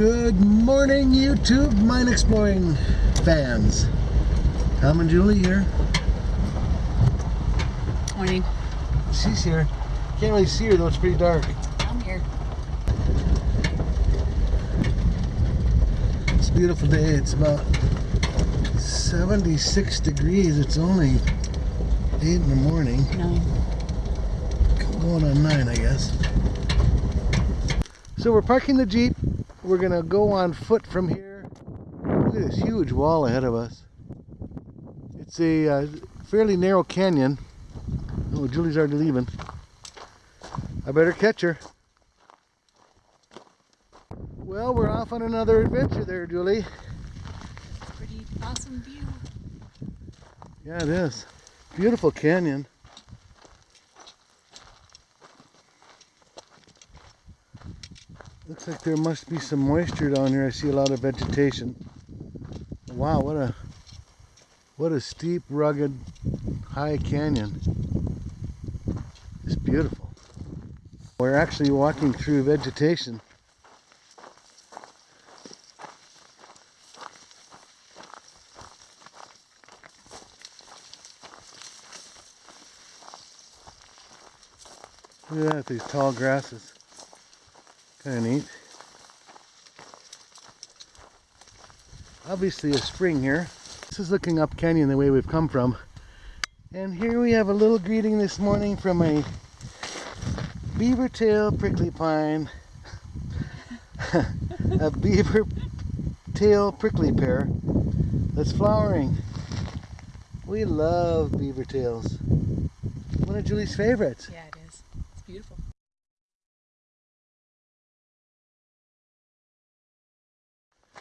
Good morning, YouTube mine exploring fans. Tom and Julie here. Morning. She's here. Can't really see her though, it's pretty dark. I'm here. It's a beautiful day. It's about 76 degrees. It's only 8 in the morning. Nine. Going on 9, I guess. So we're parking the Jeep. We're going to go on foot from here. Look at this huge wall ahead of us. It's a uh, fairly narrow canyon. Oh, Julie's already leaving. I better catch her. Well, we're off on another adventure there, Julie. Pretty awesome view. Yeah, it is. Beautiful canyon. Looks like there must be some moisture down here. I see a lot of vegetation. Wow, what a what a steep, rugged, high canyon. It's beautiful. We're actually walking through vegetation. Look at that, these tall grasses. Kind of neat. Obviously a spring here. This is looking up canyon the way we've come from. And here we have a little greeting this morning from a beaver tail prickly pine. a beaver tail prickly pear that's flowering. We love beaver tails. One of Julie's favorites. Yeah,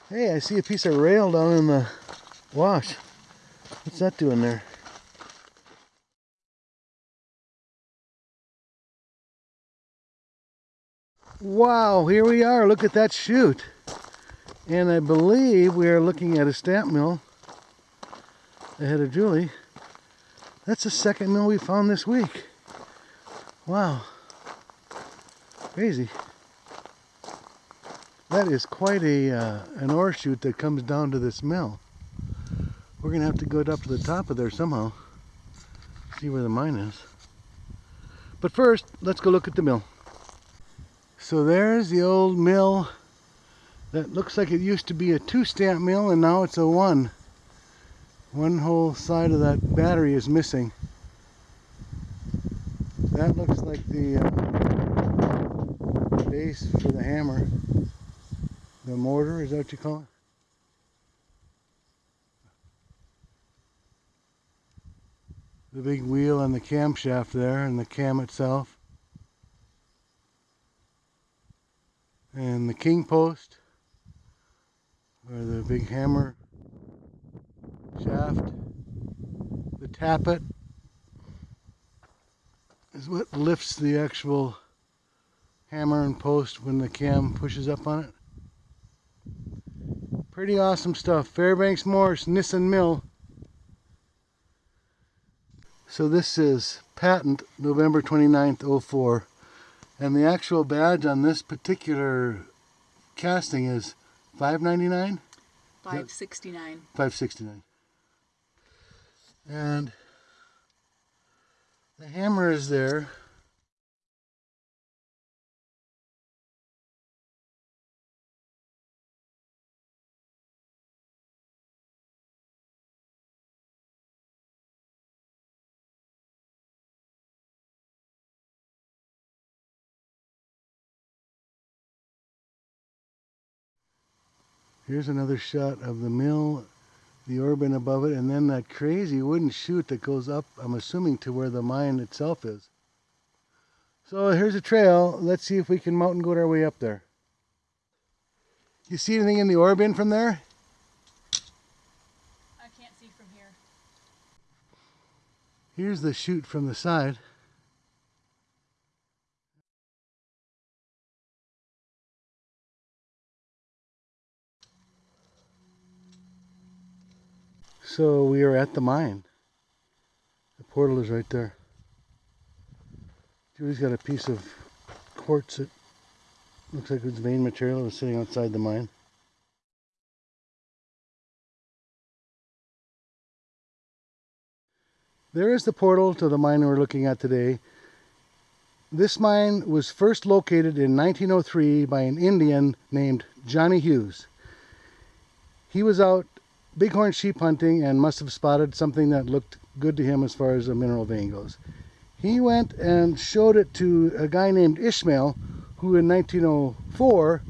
Hey, I see a piece of rail down in the wash. What's that doing there? Wow, here we are. Look at that chute. And I believe we are looking at a stamp mill ahead of Julie. That's the second mill we found this week. Wow. Crazy. That is quite a uh, an ore chute that comes down to this mill. We're gonna have to go up to the top of there somehow. See where the mine is. But first, let's go look at the mill. So there's the old mill that looks like it used to be a two stamp mill and now it's a one. One whole side of that battery is missing. That looks like the uh, base for the hammer. The mortar, is that what you call it? The big wheel and the camshaft there and the cam itself. And the king post, or the big hammer shaft. The tappet is what lifts the actual hammer and post when the cam pushes up on it. Pretty awesome stuff. Fairbanks Morse, Nissen Mill. So this is patent November 29th, 04. And the actual badge on this particular casting is 5.99. Five sixty nine. 569 and the hammer is there Here's another shot of the mill, the ore bin above it, and then that crazy wooden chute that goes up, I'm assuming, to where the mine itself is. So here's a trail. Let's see if we can mountain goat our way up there. You see anything in the ore from there? I can't see from here. Here's the chute from the side. So we are at the mine. The portal is right there. Julie's got a piece of quartz that Looks like it's vein material that was sitting outside the mine. There is the portal to the mine we're looking at today. This mine was first located in 1903 by an Indian named Johnny Hughes. He was out bighorn sheep hunting and must have spotted something that looked good to him as far as a mineral vein goes. He went and showed it to a guy named Ishmael, who in 1904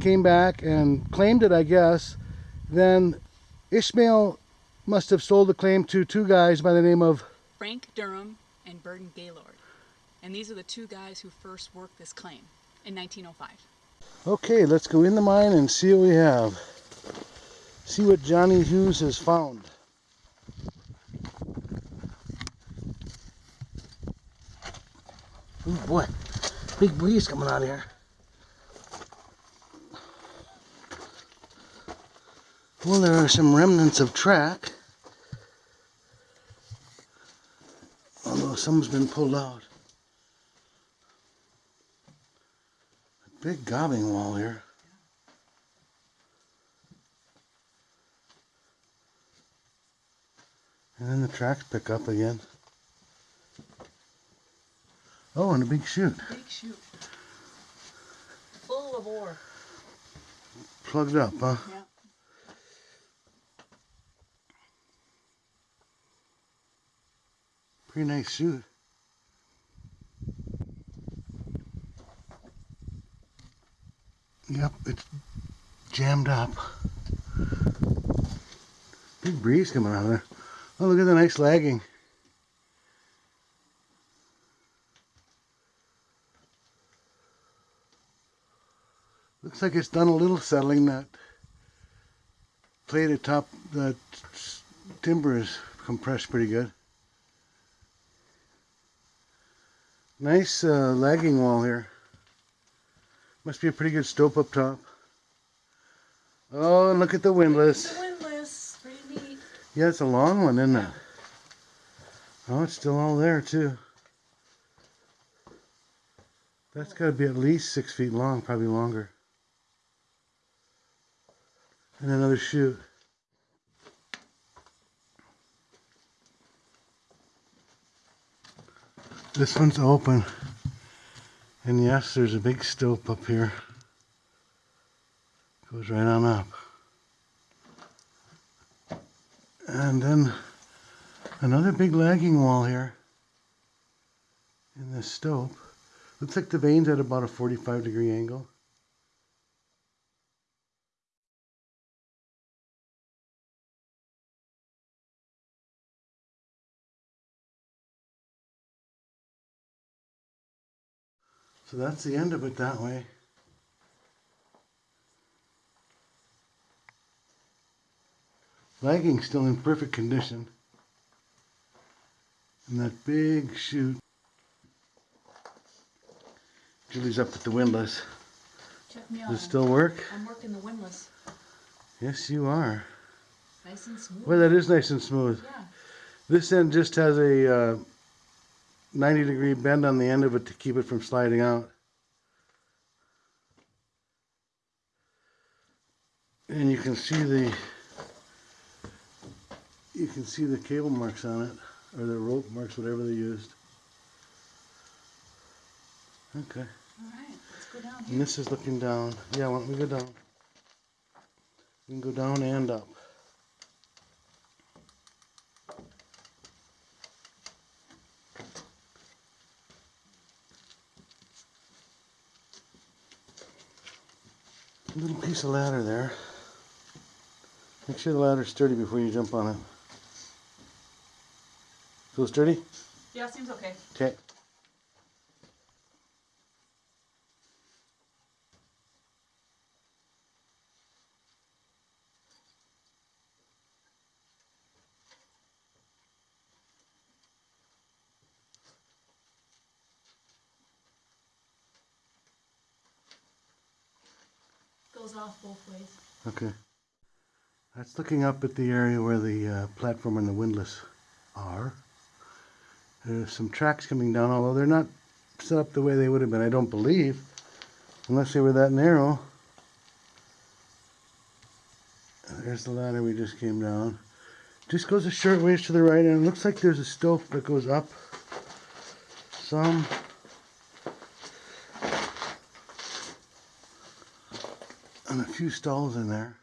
came back and claimed it, I guess. Then Ishmael must have sold the claim to two guys by the name of Frank Durham and Burton Gaylord. And these are the two guys who first worked this claim in 1905. Okay, let's go in the mine and see what we have. See what Johnny Hughes has found. Oh boy, big breeze coming out here. Well, there are some remnants of track. Although some's been pulled out. A big gobbing wall here. And then the tracks pick up again. Oh, and a big chute. Big chute. Full of ore. Plugged up, huh? Yeah. Pretty nice chute. Yep, it's jammed up. Big breeze coming out of there. Oh, look at the nice lagging. Looks like it's done a little settling. That plate atop s- timber is compressed pretty good. Nice uh, lagging wall here. Must be a pretty good stope up top. Oh, and look at the windlass. Yeah, it's a long one, isn't it? Oh, it's still all there too. That's got to be at least six feet long, probably longer. And another shoot. This one's open. And yes, there's a big stope up here. Goes right on up. And then another big lagging wall here in this stope. Looks like the vein's at about a 45 degree angle. So that's the end of it that way. Lagging's still in perfect condition. And that big chute. Julie's up at the windlass. Check me Does it still work? I'm working the windlass. Yes, you are. Nice and smooth. Well, that is nice and smooth. yeah. This end just has a uh, 90 degree bend on the end of it to keep it from sliding out. And you can see the you can see the cable marks on it or the rope marks whatever they used. Okay. All right. Let's go down here. And this is looking down. Yeah, why don't we go down? We can go down and up. A little piece of ladder there. Make sure the ladder's sturdy before you jump on it. Feel sturdy? Yeah, seems okay. Okay. Goes off both ways. Okay. That's looking up at the area where the uh, platform and the windlass are. There's some tracks coming down, although they're not set up the way they would have been, I don't believe, unless they were that narrow. There's the ladder we just came down. Just goes a short ways to the right, and it looks like there's a stope that goes up some. And a few stalls in there.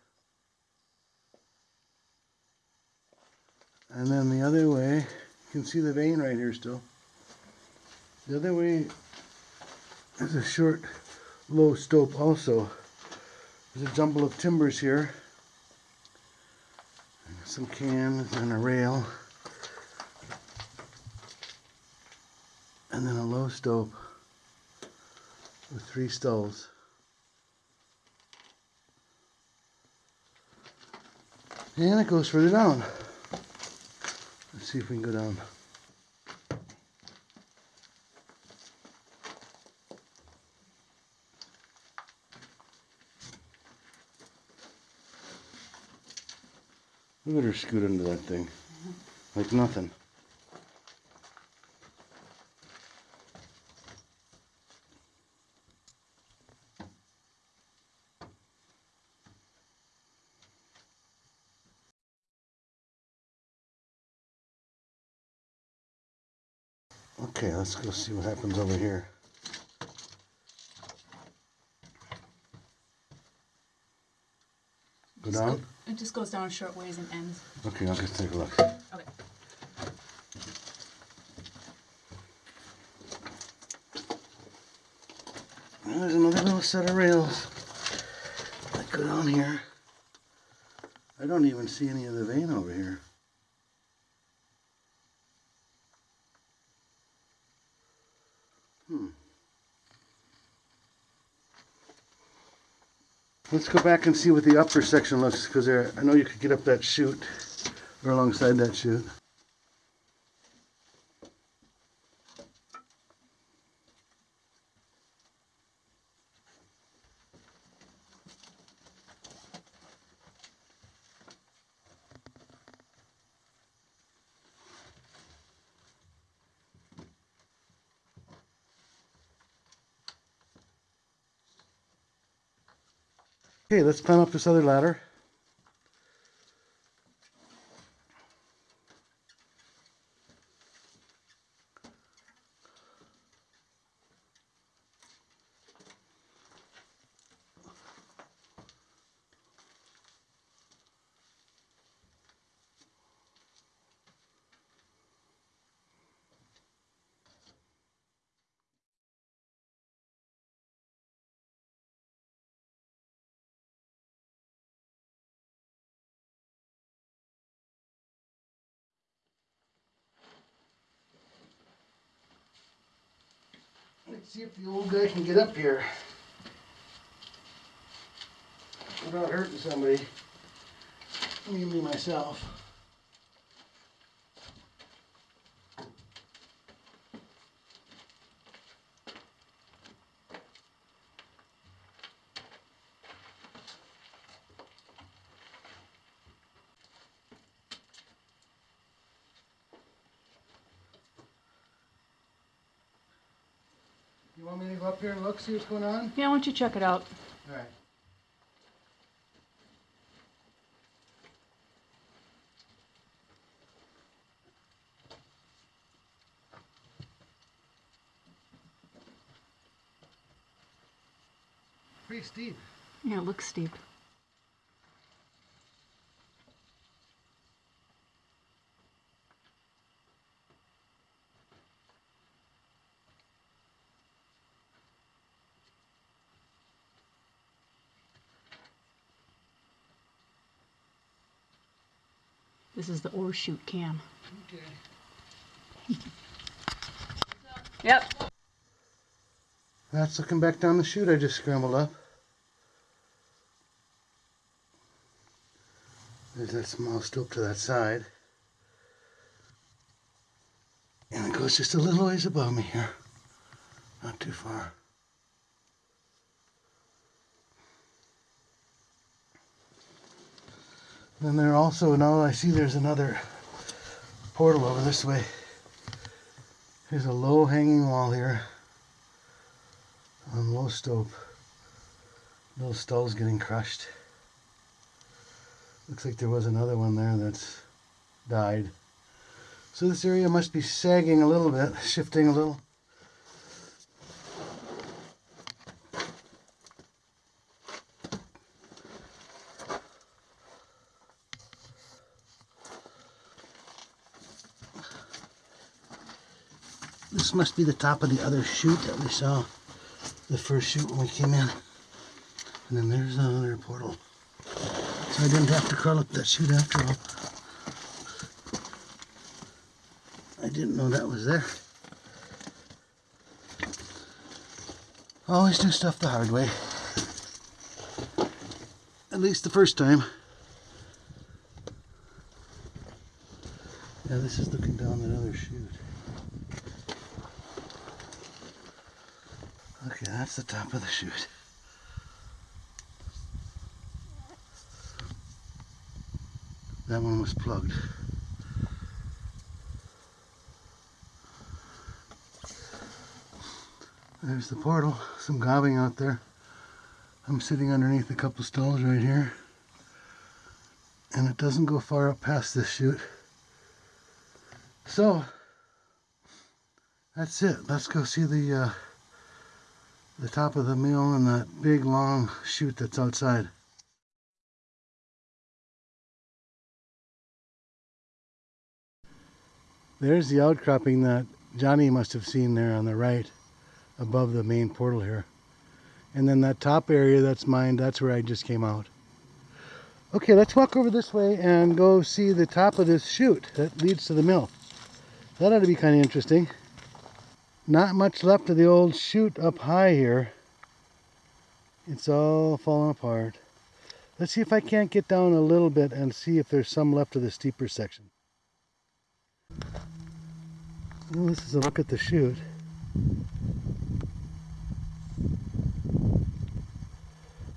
And then the other way, can see the vein right here still. The other way is a short, low stope also. There's a jumble of timbers here. Some cans and a rail. And then a low stope with three stalls. And it goes further down. Let's see if we can go down. At her scoot into that thing. Like nothing. Okay, let's go see what happens over here. Go Just down? It just goes down a short ways and ends. Okay, I'll just take a look. Okay. There's another little set of rails that go down here. I don't even see any of the vein over here. Let's go back and see what the upper section looks, because I know you could get up that chute, or alongside that chute. Okay, let's climb up this other ladder. Let's see if the old guy can get up here without hurting somebody. Me Mainly myself. Up here and look, see what's going on? Yeah, why don't you check it out? Alright. Pretty steep. Yeah, it looks steep. This is the ore chute cam. Okay. Yep. That's looking back down the chute I just scrambled up. There's that small stope to that side. And it goes just a little ways above me here. Not too far. Then there also, now I see there's another portal over this way. There's a low hanging wall here on low stope. Little stall's getting crushed. Looks like there was another one there that's died. So this area must be sagging a little bit, shifting a little. This must be the top of the other chute that we saw, the first chute when we came in. And then there's another portal. So I didn't have to crawl up that chute after all. I didn't know that was there. Always do stuff the hard way. At least the first time. Yeah, this is looking down that other chute. Okay, that's the top of the chute. That one was plugged. There's the portal. Some gobbing out there. I'm sitting underneath a couple stalls right here. And it doesn't go far up past this chute. So, that's it. Let's go see the uh, the top of the mill and that big long chute that's outside. There's the outcropping that Johnny must have seen there on the right above the main portal here. And then that top area that's mine, that's where I just came out. Okay, let's walk over this way and go see the top of this chute that leads to the mill. That ought to be kind of interesting. Not much left of the old chute up high here. It's all falling apart. Let's see if I can't get down a little bit and see if there's some left of the steeper section. Well, this is a look at the chute.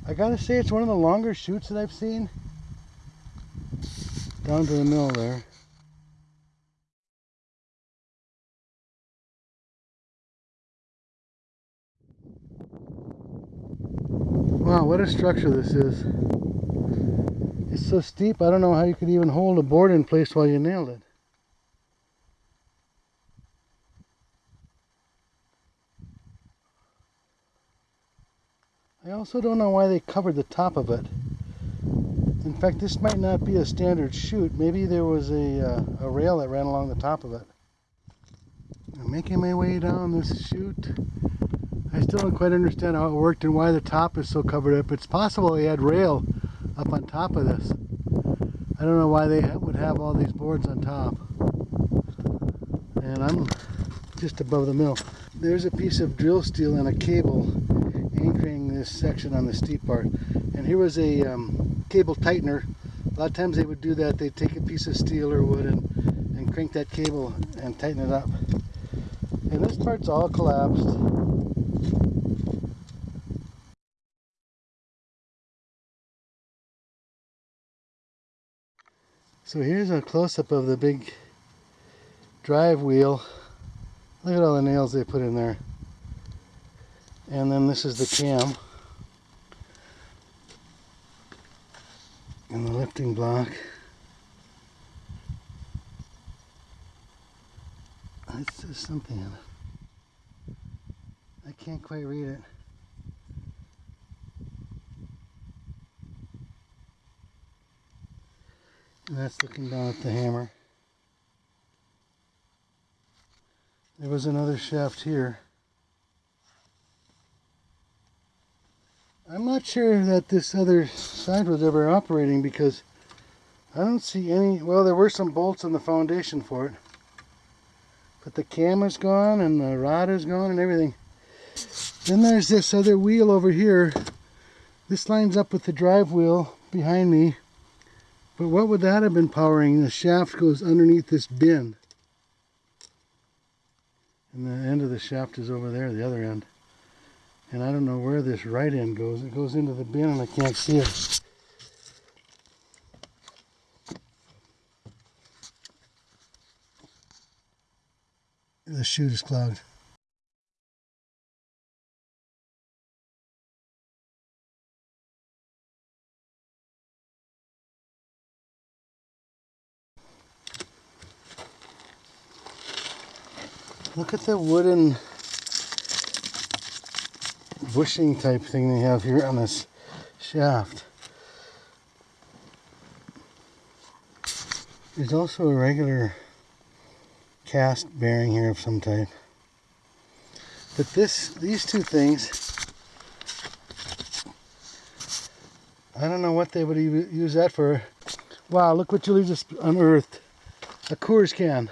I gotta say it's one of the longer chutes that I've seen. Down to the mill there. Wow, what a structure this is. It's so steep, I don't know how you could even hold a board in place while you nailed it. I also don't know why they covered the top of it. In fact, this might not be a standard chute. Maybe there was a, uh, a rail that ran along the top of it. I'm making my way down this chute. I still don't quite understand how it worked and why the top is so covered up. It's possible they had rail up on top of this. I don't know why they would have all these boards on top. And I'm just above the mill. There's a piece of drill steel and a cable anchoring this section on the steep part. And here was a um, cable tightener. A lot of times they would do that. They'd take a piece of steel or wood and, and crank that cable and tighten it up. And this part's all collapsed. So here's a close-up of the big drive wheel. Look at all the nails they put in there. And then this is the cam. And the lifting block. It says something. I can't quite read it. That's looking down at the hammer. There was another shaft here. I'm not sure that this other side was ever operating because I don't see any, well there were some bolts on the foundation for it. But the cam is gone and the rod is gone and everything. Then there's this other wheel over here. This lines up with the drive wheel behind me. But what would that have been powering? The shaft goes underneath this bin. And the end of the shaft is over there, the other end. And I don't know where this right end goes. It goes into the bin and I can't see it. The chute is clogged. Look at the wooden bushing type thing they have here on this shaft. There's also a regular cast bearing here of some type. But this, these two things, I don't know what they would use that for. Wow, look what Julie just unearthed. A Coors can.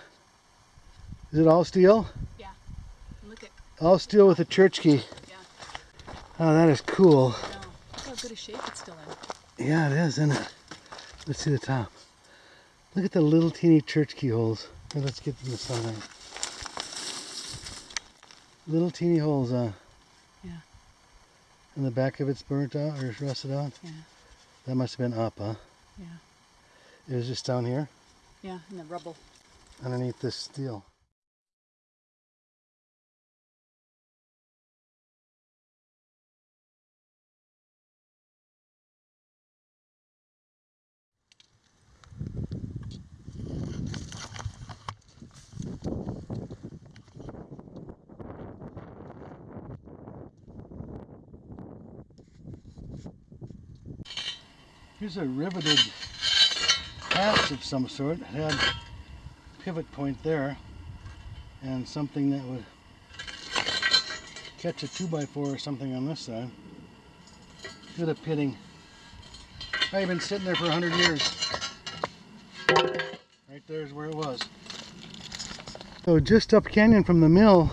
Is it all steel? Yeah. Look at All steel with a church key. yeah. Oh, that is cool. Look how good a shape it's still in. Yeah, it is, isn't it? Let's see the top. Look at the little teeny church keyholes. Here, let's get in the sunlight. Little teeny holes, uh. Yeah. And the back of it's burnt out or rusted out. Yeah. That must have been up, huh? Yeah. It was just down here, Yeah, in the rubble. underneath this steel. Here's a riveted hatch of some sort. It had pivot point there and something that would catch a 2x4 or something on this side. Good at pitting. I've been sitting there for 100 years. Right there's where it was. So just up canyon from the mill,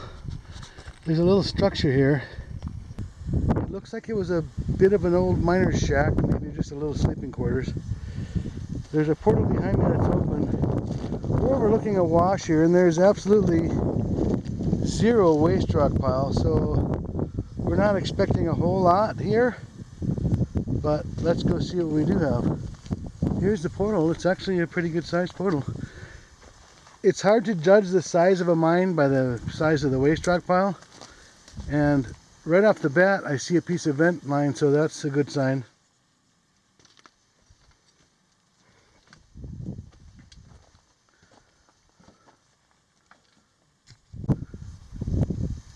there's a little structure here. Looks like it was a bit of an old miner's shack, maybe just a little sleeping quarters. There's a portal behind me that's open. We're overlooking a wash here, and there's absolutely zero waste rock pile, so we're not expecting a whole lot here. But let's go see what we do have. Here's the portal. It's actually a pretty good sized portal. It's hard to judge the size of a mine by the size of the waste rock pile. And right off the bat, I see a piece of vent line, so that's a good sign.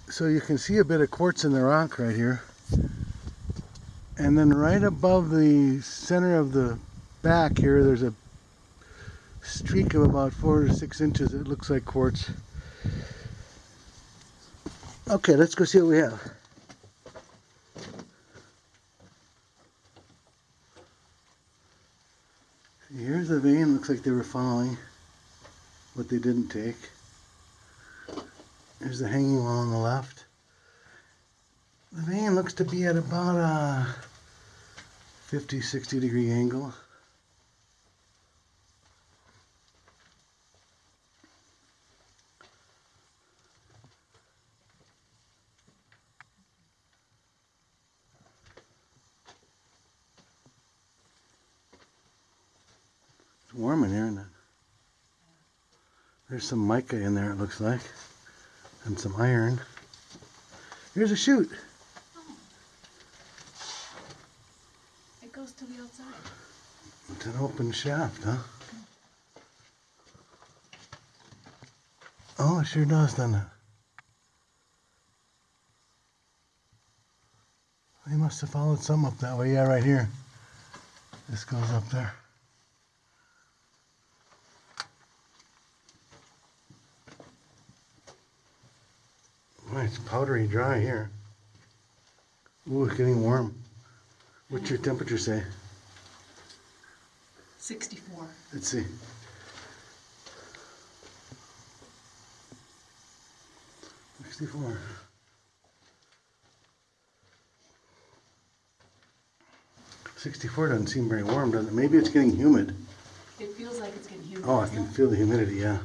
So you can see a bit of quartz in the rock right here. And then right above the center of the back here, there's a streak of about four to six inches. It looks like quartz. Okay, let's go see what we have. Here's the vein. Looks like they were following what they didn't take. There's the hanging wall on the left. The vein looks to be at about a 50, 60 degree angle. It's warm in here, isn't it? There's some mica in there, it looks like, and some iron. Here's a chute. Oh. It goes to the outside. It's an open shaft, huh? Oh, it sure does, doesn't it? They must have followed some up that way. Yeah, right here. This goes up there. It's powdery dry here. Ooh, it's getting warm. What's your temperature say? 64. Let's see. Sixty-four. Sixty-four doesn't seem very warm, does it? Maybe it's getting humid. It feels like it's getting humid. Oh, I can feel the humidity, yeah.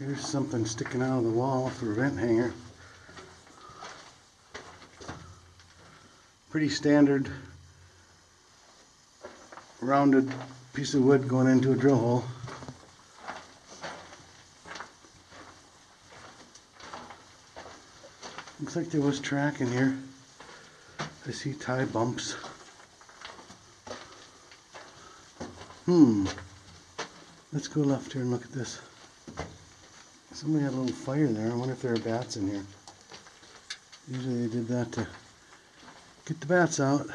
Here's something sticking out of the wall for a vent hanger. Pretty standard rounded piece of wood going into a drill hole. Looks like there was track in here. I see tie bumps. Hmm. Let's go left here and look at this. Somebody had a little fire there. I wonder if there are bats in here. Usually they did that to get the bats out,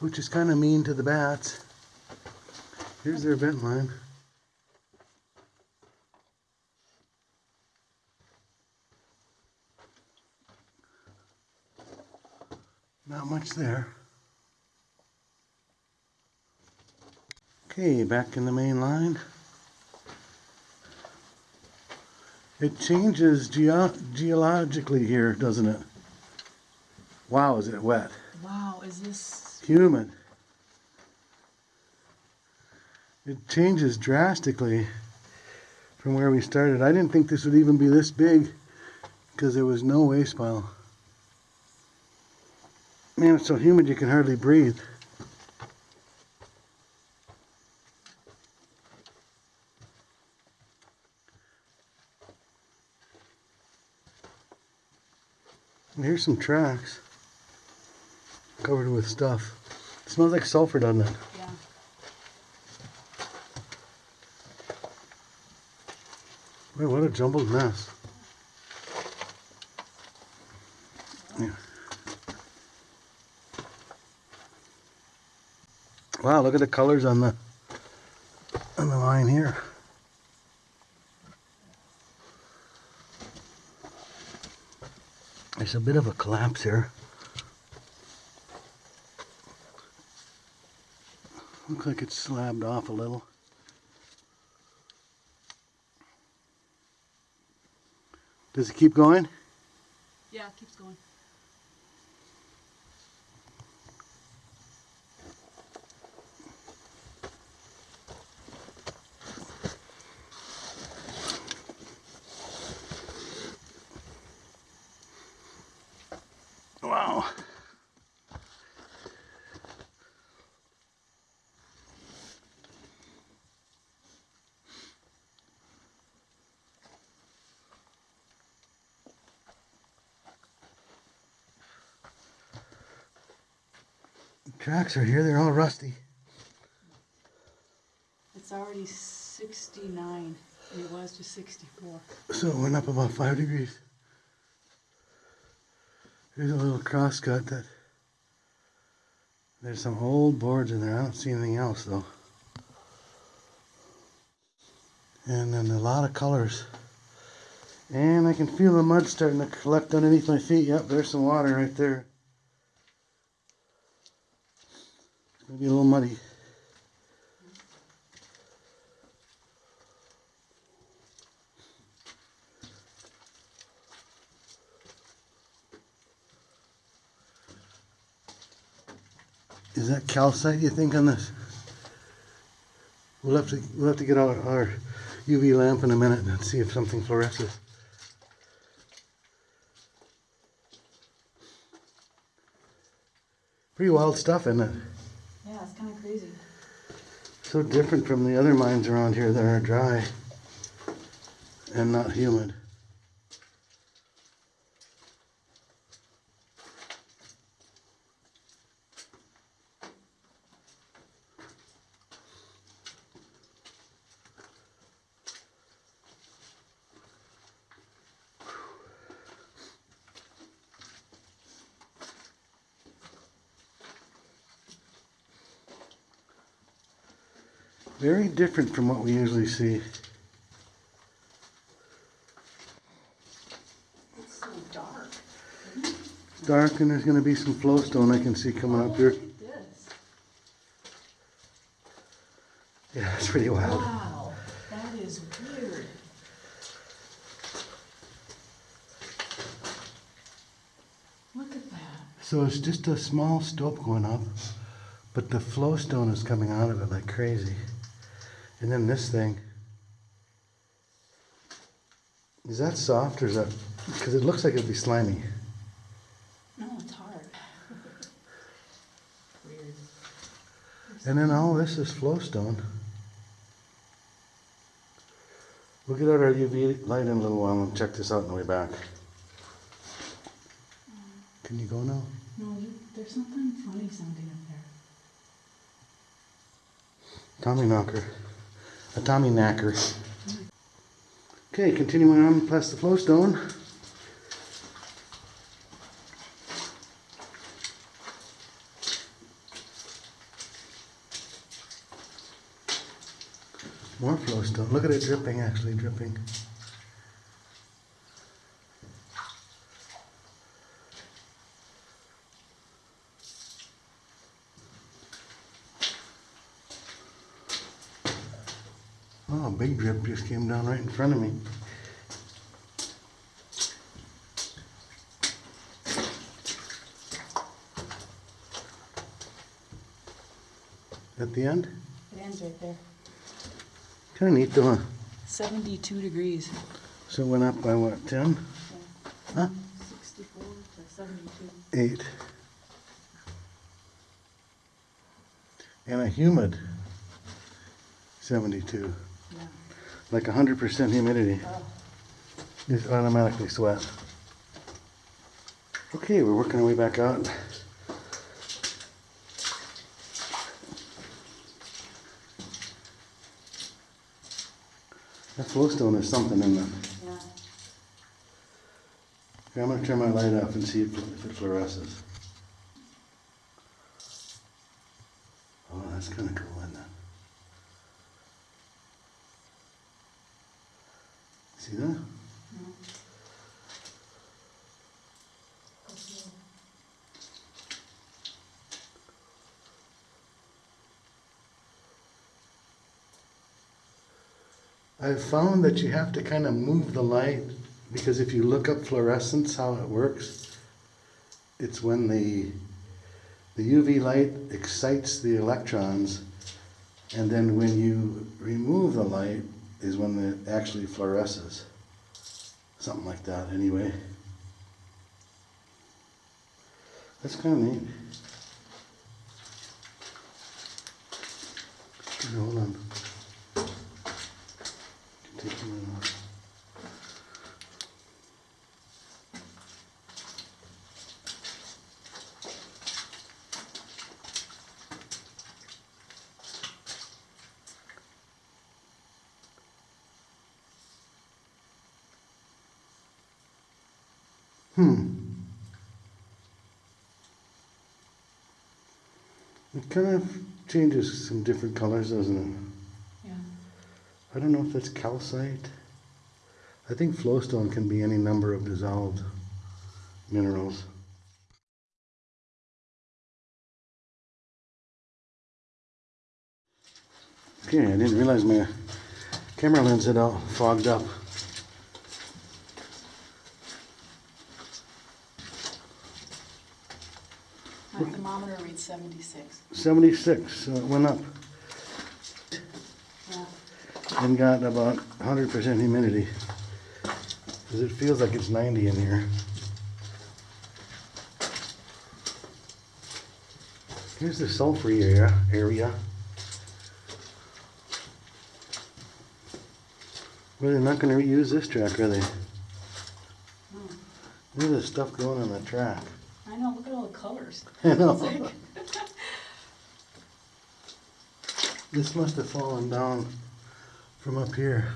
which is kind of mean to the bats. Here's their vent line. Not much there. Okay, back in the main line. It changes geo- geologically here, doesn't it? Wow, is it wet? Wow, is this Humid. It changes drastically from where we started. I didn't think this would even be this big because there was no waste pile. Man, it's so humid you can hardly breathe. Here's some tracks covered with stuff. It smells like sulfur, doesn't it? yeah. Boy, what a jumbled mess. Yeah. Wow, look at the colors on the on the line here. There's a bit of a collapse here. Looks like it's slabbed off a little. Does it keep going? Yeah, it keeps going. Wow. Tracks are here, they're all rusty. It's already 69, it was just 64. So it went up about five degrees. Here's a little cross cut that there's some old boards in there. I don't see anything else though. And then a lot of colors. And I can feel the mud starting to collect underneath my feet. Yep, there's some water right there. It's gonna be a little muddy. Is that calcite you think on this? We'll have to we'll have to get our, our UV lamp in a minute and see if something fluoresces. Pretty wild stuff, isn't it? Yeah, it's kind of crazy. So different from the other mines around here that are dry and not humid. Very different from what we usually see. It's so dark. Dark and there's going to be some flowstone I can see coming up here. Oh, look at this. Yeah, it's pretty wild. Wow, that is weird. Look at that. So it's just a small stope going up, but the flowstone is coming out of it like crazy. And then this thing. Is that soft or is that. Because it looks like it'd be slimy. No, it's hard. Weird. And then all this is flowstone. We'll get out our UV light in a little while and check this out on the way back. Can you go now? No, there's something funny sounding up there. Tommy knocker. A Tommyknocker. Okay, continuing on past the flowstone. More flowstone. Look at it dripping, actually dripping. Oh, a big drip just came down right in front of me. At the end? It ends right there. Kind of neat though, huh? 72 degrees. So it went up by what, 10? Huh? 64 to 72. 8. And a humid 72. Like 100% humidity. It's automatically sweat. Okay, we're working our way back out. That flowstone is something in there. Yeah. Okay, I'm gonna turn my light off and see if, if it fluoresces. Oh, that's kinda cool, isn't it? See that? I've found that you have to kind of move the light because if you look up fluorescence, how it works, it's when the the UV light excites the electrons, and then when you remove the light is when it actually fluoresces. Something like that, anyway. That's kind of neat. Hold on. Take lid off. Kind of changes some different colors, doesn't it? Yeah. I don't know if that's calcite. I think flowstone can be any number of dissolved minerals. Okay, I didn't realize my camera lens had all fogged up. 76. 76, so it went up Yeah. and got about 100% humidity. Because it feels like it's 90 in here. Here's the sulfur area. area. Well, they're not going to reuse this track, are they? Hmm. Look at the stuff going on the track. I know, look at all the colors. I know. like- This must have fallen down from up here.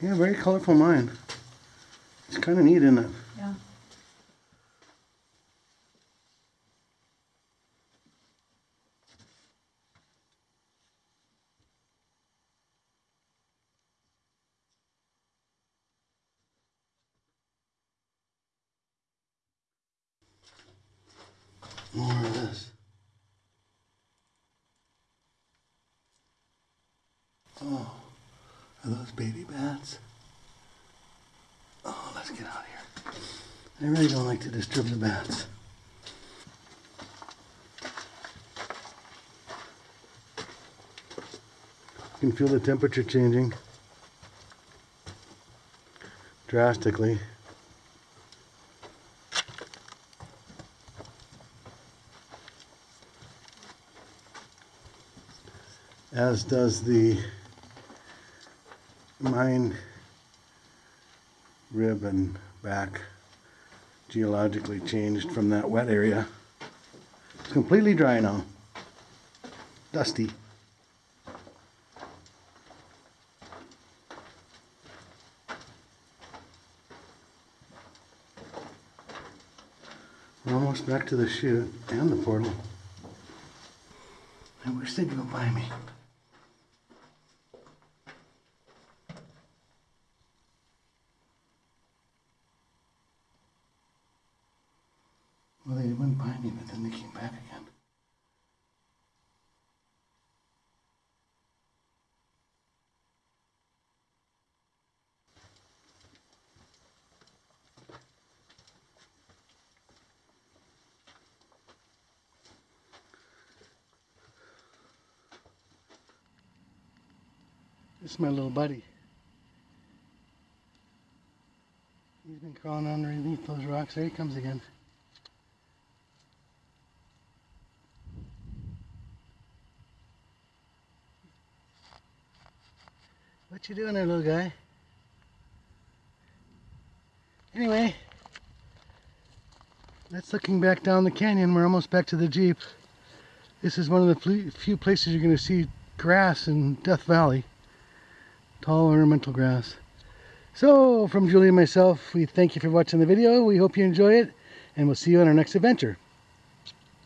Yeah, very colorful mine. It's kind of neat, isn't it? Yeah. More of this. Oh, are those baby bats? Oh, let's get out of here. I really don't like to disturb the bats. You can feel the temperature changing drastically. as does the mine rib and back geologically changed from that wet area. It's completely dry now. Dusty. We're almost back to the chute and the portal. I wish they'd go by me. They went by me, but then they came back again. This is my little buddy. He's been crawling underneath those rocks. There he comes again. What you doing there, little guy? Anyway, that's looking back down the canyon. We're almost back to the Jeep. This is one of the few places you're going to see grass in Death Valley. Tall ornamental grass. So, from Julie and myself, we thank you for watching the video. We hope you enjoy it, and we'll see you on our next adventure.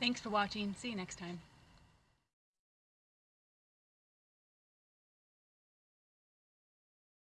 Thanks for watching. See you next time.